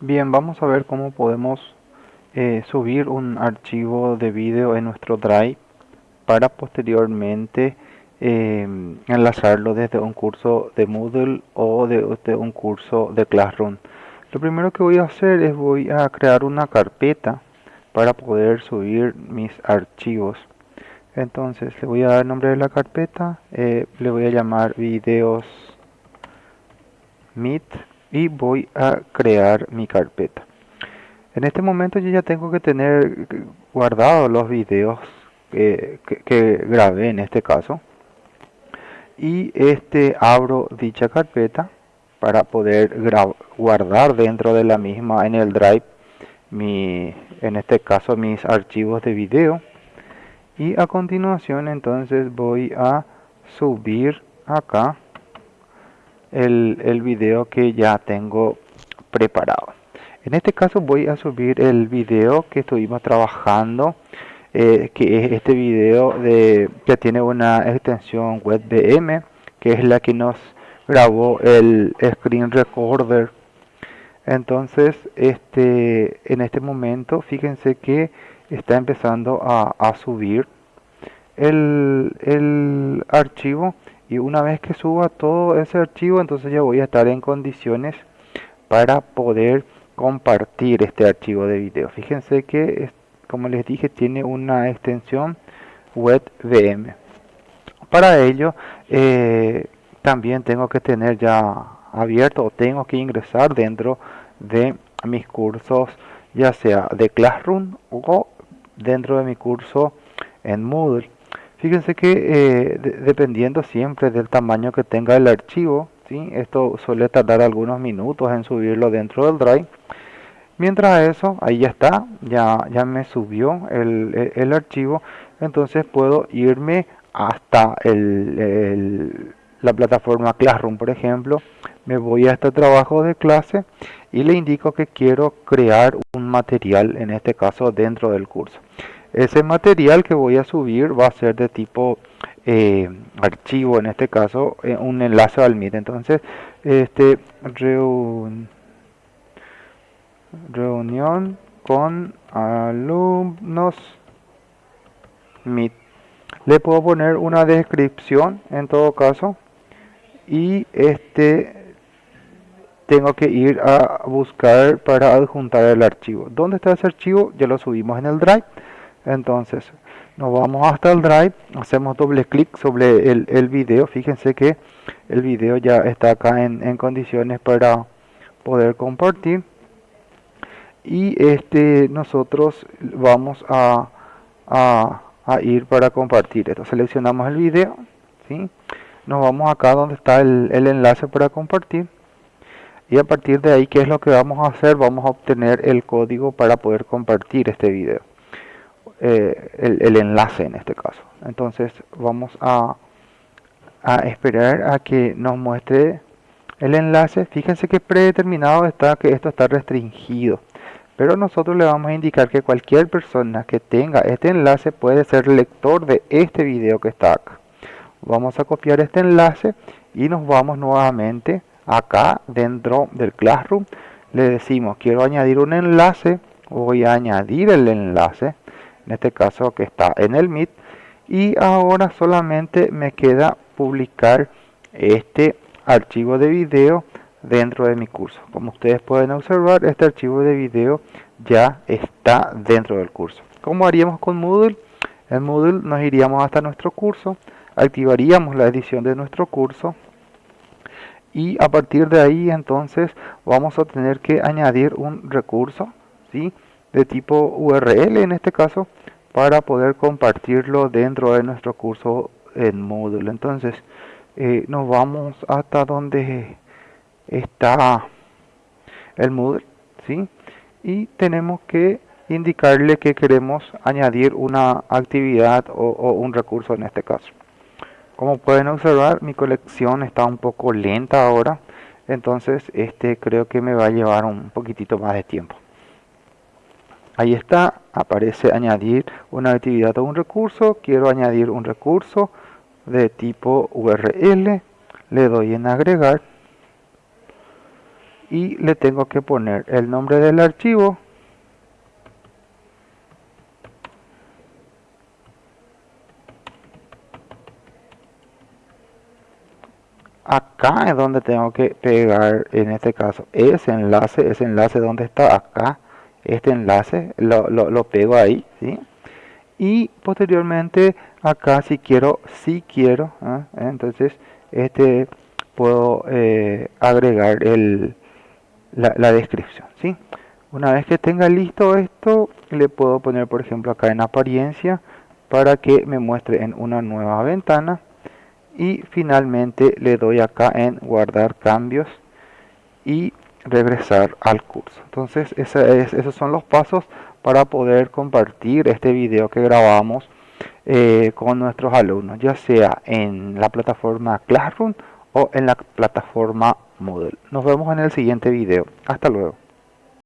Bien, vamos a ver cómo podemos eh, subir un archivo de vídeo en nuestro Drive para posteriormente eh, enlazarlo desde un curso de Moodle o de, un curso de Classroom. Lo primero que voy a hacer es voy a crear una carpeta para poder subir mis archivos. Entonces le voy a dar el nombre de la carpeta, eh, le voy a llamar videos meet y voy a crear mi carpeta. En este momento yo ya tengo que tener guardados los videos que, grabé en este caso y este abro dicha carpeta para poder guardar dentro de la misma en el drive mi en este caso mis archivos de video y a continuación entonces voy a subir acá el, video que ya tengo preparado. En este caso voy a subir el video que estuvimos trabajando, eh, que es este video de, que tiene una extensión web WebVM, que es la que nos grabó el screen recorder. Entonces, este, en este momento, fíjense que está empezando a, subir el archivo y una vez que suba todo ese archivo entonces ya voy a estar en condiciones para poder compartir este archivo de video. Fíjense que como les dije tiene una extensión web VM para ello eh, también tengo que tener ya abierto o tengo que ingresar dentro de mis cursos ya sea de Classroom o dentro de mi curso en Moodle Fíjense que eh, dependiendo siempre del tamaño que tenga el archivo, ¿sí? esto suele tardar algunos minutos en subirlo dentro del Drive. Mientras eso, ahí ya está, ya, ya me subió el, el, archivo, entonces puedo irme hasta el, la plataforma Classroom, por ejemplo, me voy a este trabajo de clase y le indico que quiero crear un material, en este caso dentro del curso. Ese material que voy a subir va a ser de tipo eh, archivo, en este caso eh, un enlace al Meet. Entonces, este reunión con alumnos Meet. Le puedo poner una descripción en todo caso y este tengo que ir a buscar para adjuntar el archivo. ¿Dónde está ese archivo? Ya lo subimos en el Drive. Entonces, nos vamos hasta el Drive, hacemos doble clic sobre el, el video. Fíjense que el video ya está acá en, condiciones para poder compartir. Y este nosotros vamos a, a, ir para compartir esto. Seleccionamos el video, ¿sí? nos vamos acá donde está el, el enlace para compartir y a partir de ahí qué es lo que vamos a hacer vamos a obtener el código para poder compartir este video eh, el, enlace en este caso. Entonces vamos a, a esperar a que nos muestre el enlace. Fíjense que predeterminado está que esto está restringido. Pero nosotros le vamos a indicar que cualquier persona que tenga este enlace puede ser lector de este video que está acá. Vamos a copiar este enlace y nos vamos nuevamente acá dentro del Classroom. Le decimos quiero añadir un enlace. Voy a añadir el enlace en este caso que está en el Meet. Y ahora solamente me queda publicar este archivo de video dentro de mi curso. Como ustedes pueden observar este archivo de video ya está dentro del curso. Como haríamos con Moodle en Moodle nos iríamos hasta nuestro curso activaríamos la edición de nuestro curso y a partir de ahí entonces vamos a tener que añadir un recurso ¿sí? De tipo URL en este caso para poder compartirlo dentro de nuestro curso en módulo. Entonces eh, nos vamos hasta donde está el Moodle ¿sí? y tenemos que indicarle que queremos añadir una actividad o, o, un recurso en este caso. Como pueden observar mi colección está un poco lenta ahora entonces este creo que me va a llevar un poquitito más de tiempo Ahí está, aparece añadir una actividad o un recurso. Quiero añadir un recurso de tipo URL. Le doy en agregar. y le tengo que poner el nombre del archivo acá es donde tengo que pegar en este caso ese enlace ese enlace donde está acá este enlace lo, lo, pego ahí ¿sí? y posteriormente acá si quiero si quiero ¿ah? entonces este puedo eh, agregar el la, la, descripción ¿sí? una vez que tenga listo esto le puedo poner por ejemplo acá en apariencia para que me muestre en una nueva ventana y finalmente le doy acá en guardar cambios y regresar al curso. Entonces esos son los pasos para poder compartir este video que grabamos eh, con nuestros alumnos ya sea en la plataforma Classroom o en la plataforma Moodle. Nos vemos en el siguiente video. Hasta luego